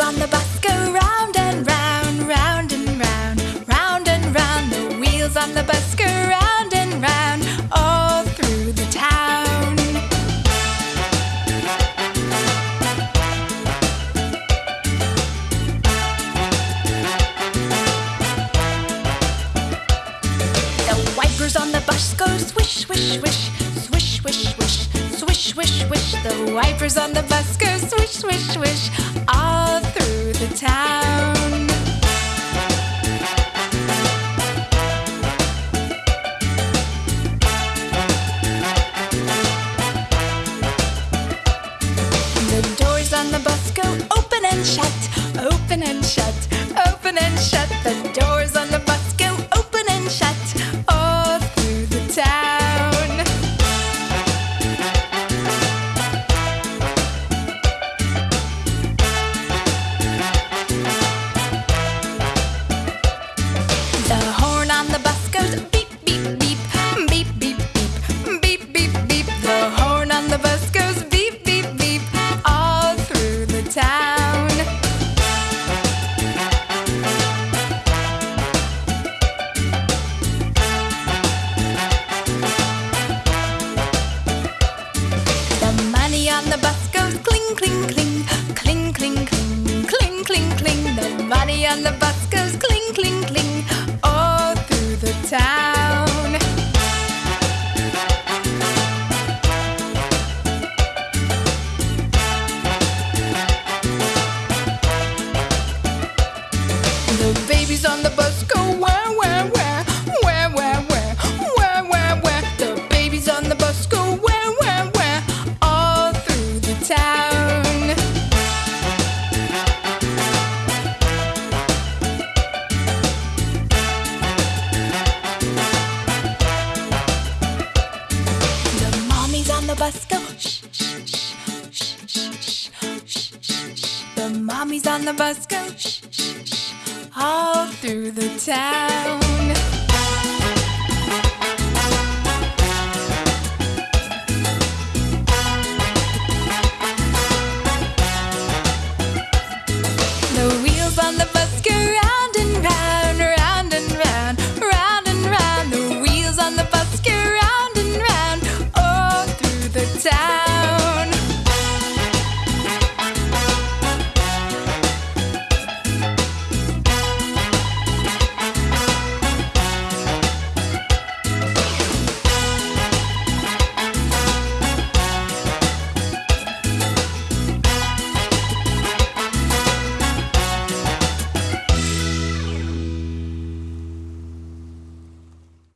on the bus go round and round, round and round, round and round. The wheels on the bus go round and round, all through the town. The wipers on the bus go swish, swish, swish, swish, swish, swish, swish, swish, swish. The wipers on the bus go swish, swish, swish. On the bus go open and shut, open and shut, open and shut. The doors on the bus goes cling, cling, cling, cling, cling, cling, cling, cling, cling. The money on the bus goes cling, cling, cling, all through the town. The babies on the bus of The mommies on the bus go shh, shh, shh, all through the town.